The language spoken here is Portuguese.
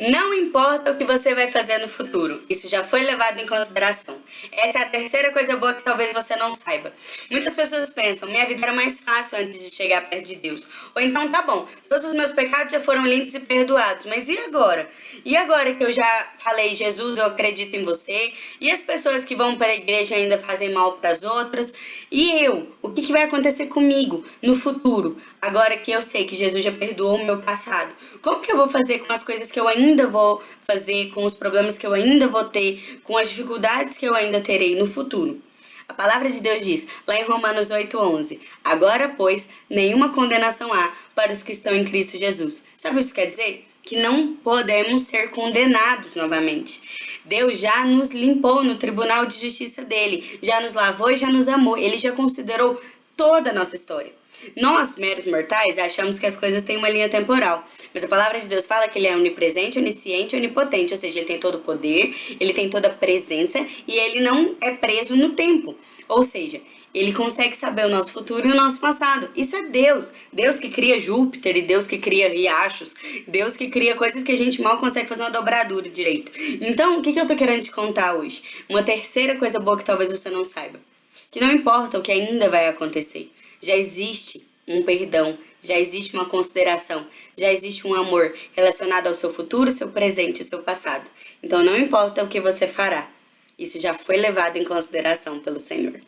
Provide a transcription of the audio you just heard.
Não importa o que você vai fazer no futuro, isso já foi levado em consideração. Essa é a terceira coisa boa que talvez você não saiba. Muitas pessoas pensam, minha vida era mais fácil antes de chegar perto de Deus. Ou então, tá bom, todos os meus pecados já foram limpos e perdoados, mas e agora? E agora que eu já falei, Jesus, eu acredito em você, e as pessoas que vão para a igreja ainda fazem mal para as outras, e eu? O que, que vai acontecer comigo no futuro? Agora que eu sei que Jesus já perdoou o meu passado, como que eu vou fazer com as coisas que eu ainda ainda vou fazer, com os problemas que eu ainda vou ter, com as dificuldades que eu ainda terei no futuro. A palavra de Deus diz, lá em Romanos 8,11, Agora, pois, nenhuma condenação há para os que estão em Cristo Jesus. Sabe o que isso quer dizer? Que não podemos ser condenados novamente. Deus já nos limpou no tribunal de justiça dele, já nos lavou e já nos amou. Ele já considerou toda a nossa história. Nós, meros mortais, achamos que as coisas têm uma linha temporal, mas a palavra de Deus fala que ele é onipresente, onisciente, onipotente, ou seja, ele tem todo o poder, ele tem toda a presença e ele não é preso no tempo. Ou seja, ele consegue saber o nosso futuro e o nosso passado. Isso é Deus. Deus que cria Júpiter e Deus que cria riachos. Deus que cria coisas que a gente mal consegue fazer uma dobradura direito. Então, o que, que eu tô querendo te contar hoje? Uma terceira coisa boa que talvez você não saiba. Que não importa o que ainda vai acontecer já existe um perdão, já existe uma consideração, já existe um amor relacionado ao seu futuro, seu presente e seu passado. Então não importa o que você fará, isso já foi levado em consideração pelo Senhor.